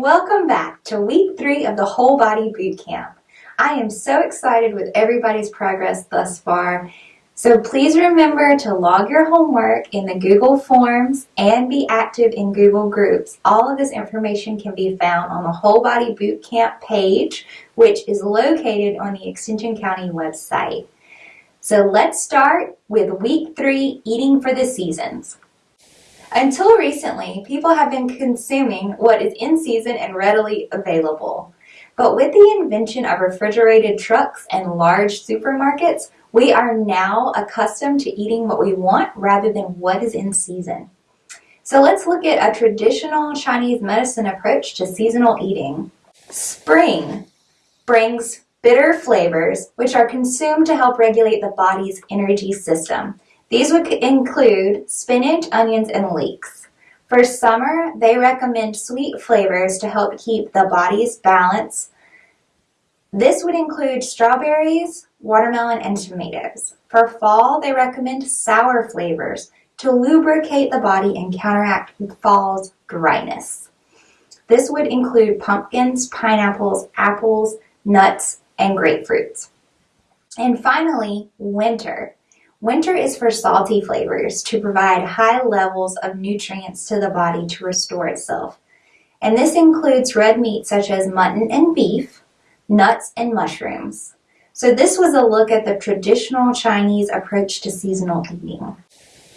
welcome back to week three of the Whole Body Boot Camp. I am so excited with everybody's progress thus far. So please remember to log your homework in the Google Forms and be active in Google Groups. All of this information can be found on the Whole Body Boot Camp page, which is located on the Extension County website. So let's start with week three, eating for the seasons. Until recently, people have been consuming what is in season and readily available. But with the invention of refrigerated trucks and large supermarkets, we are now accustomed to eating what we want rather than what is in season. So let's look at a traditional Chinese medicine approach to seasonal eating. Spring brings bitter flavors which are consumed to help regulate the body's energy system. These would include spinach, onions, and leeks. For summer, they recommend sweet flavors to help keep the body's balance. This would include strawberries, watermelon, and tomatoes. For fall, they recommend sour flavors to lubricate the body and counteract fall's dryness. This would include pumpkins, pineapples, apples, nuts, and grapefruits. And finally, winter. Winter is for salty flavors to provide high levels of nutrients to the body to restore itself. And this includes red meat such as mutton and beef, nuts and mushrooms. So this was a look at the traditional Chinese approach to seasonal eating.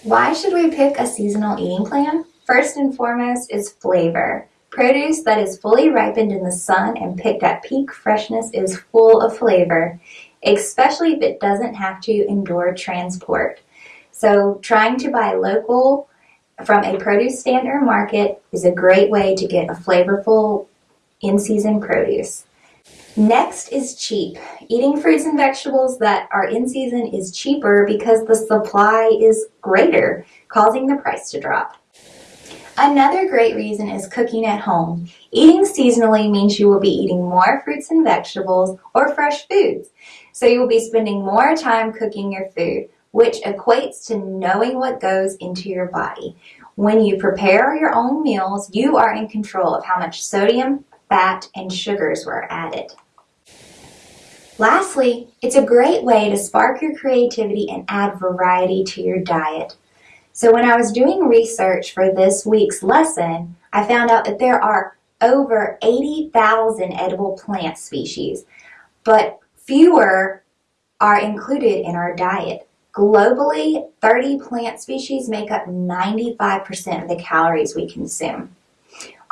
Why should we pick a seasonal eating plan? First and foremost is flavor. Produce that is fully ripened in the sun and picked at peak freshness is full of flavor especially if it doesn't have to endure transport. So trying to buy local from a produce stand or market is a great way to get a flavorful in-season produce. Next is cheap. Eating fruits and vegetables that are in season is cheaper because the supply is greater, causing the price to drop. Another great reason is cooking at home. Eating seasonally means you will be eating more fruits and vegetables or fresh foods. So you will be spending more time cooking your food, which equates to knowing what goes into your body. When you prepare your own meals, you are in control of how much sodium, fat, and sugars were added. Lastly, it's a great way to spark your creativity and add variety to your diet. So when I was doing research for this week's lesson, I found out that there are over 80,000 edible plant species, but fewer are included in our diet. Globally, 30 plant species make up 95% of the calories we consume.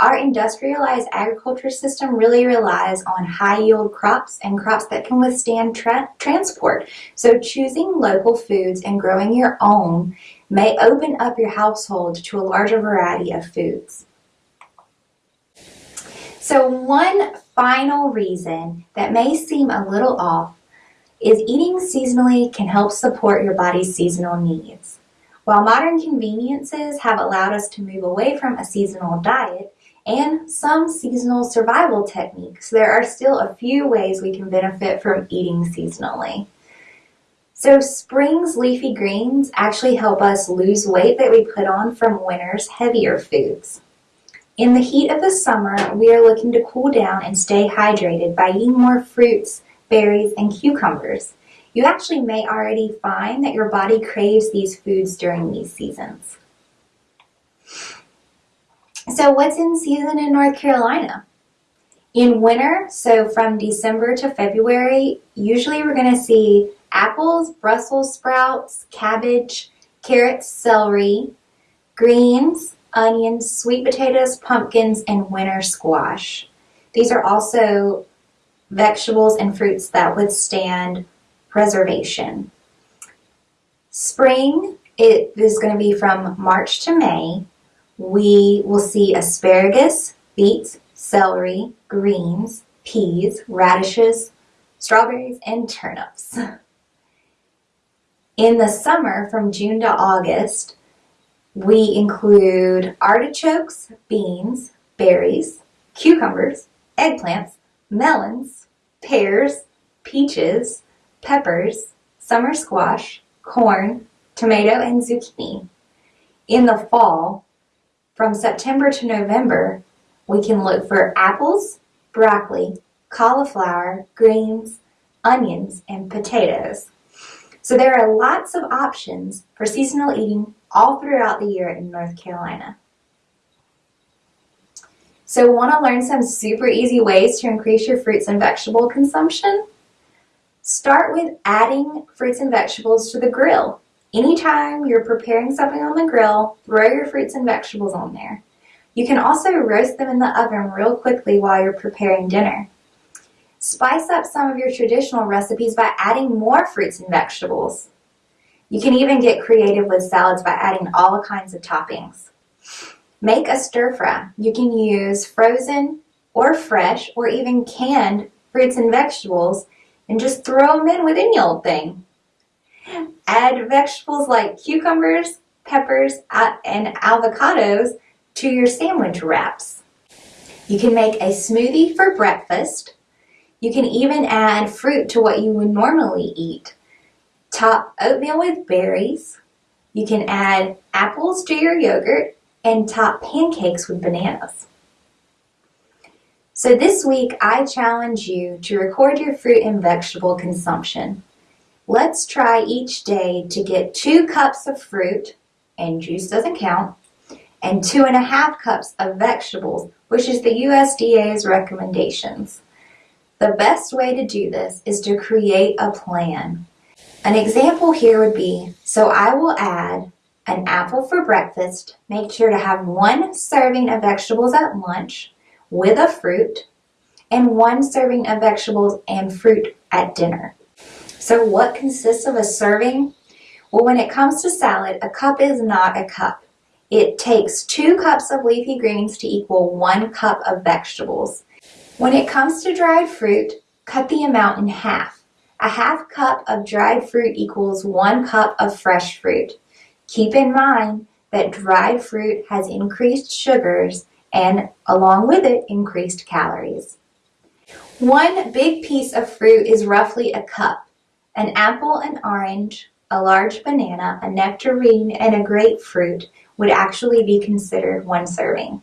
Our industrialized agriculture system really relies on high yield crops and crops that can withstand tra transport. So choosing local foods and growing your own may open up your household to a larger variety of foods. So one final reason that may seem a little off is eating seasonally can help support your body's seasonal needs. While modern conveniences have allowed us to move away from a seasonal diet and some seasonal survival techniques, there are still a few ways we can benefit from eating seasonally. So spring's leafy greens actually help us lose weight that we put on from winter's heavier foods. In the heat of the summer, we are looking to cool down and stay hydrated by eating more fruits, berries, and cucumbers. You actually may already find that your body craves these foods during these seasons. So what's in season in North Carolina? In winter, so from December to February, usually we're going to see apples, Brussels sprouts, cabbage, carrots, celery, greens, onions, sweet potatoes, pumpkins, and winter squash. These are also vegetables and fruits that withstand preservation. Spring it is going to be from March to May. We will see asparagus, beets, celery, greens, peas, radishes, strawberries, and turnips. In the summer, from June to August, we include artichokes, beans, berries, cucumbers, eggplants, melons, pears, peaches, peppers, summer squash, corn, tomato, and zucchini. In the fall, from September to November, We can look for apples, broccoli, cauliflower, greens, onions, and potatoes. So there are lots of options for seasonal eating all throughout the year in North Carolina. So want to learn some super easy ways to increase your fruits and vegetable consumption? Start with adding fruits and vegetables to the grill. Anytime you're preparing something on the grill, throw your fruits and vegetables on there. You can also roast them in the oven real quickly while you're preparing dinner. Spice up some of your traditional recipes by adding more fruits and vegetables. You can even get creative with salads by adding all kinds of toppings. Make a stir fry. You can use frozen or fresh or even canned fruits and vegetables and just throw them in with any old thing. Add vegetables like cucumbers, peppers, and avocados to your sandwich wraps. You can make a smoothie for breakfast. You can even add fruit to what you would normally eat. Top oatmeal with berries. You can add apples to your yogurt and top pancakes with bananas. So this week I challenge you to record your fruit and vegetable consumption. Let's try each day to get two cups of fruit, and juice doesn't count, and two and a half cups of vegetables, which is the USDA's recommendations. The best way to do this is to create a plan. An example here would be, so I will add an apple for breakfast, make sure to have one serving of vegetables at lunch with a fruit, and one serving of vegetables and fruit at dinner. So what consists of a serving? Well, when it comes to salad, a cup is not a cup. It takes two cups of leafy greens to equal one cup of vegetables. When it comes to dried fruit, cut the amount in half. A half cup of dried fruit equals one cup of fresh fruit. Keep in mind that dried fruit has increased sugars and along with it increased calories. One big piece of fruit is roughly a cup. An apple, an orange, a large banana, a nectarine, and a grapefruit would actually be considered one serving.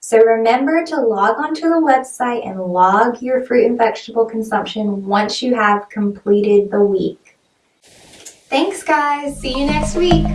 So remember to log onto the website and log your fruit and vegetable consumption once you have completed the week. Thanks guys, see you next week.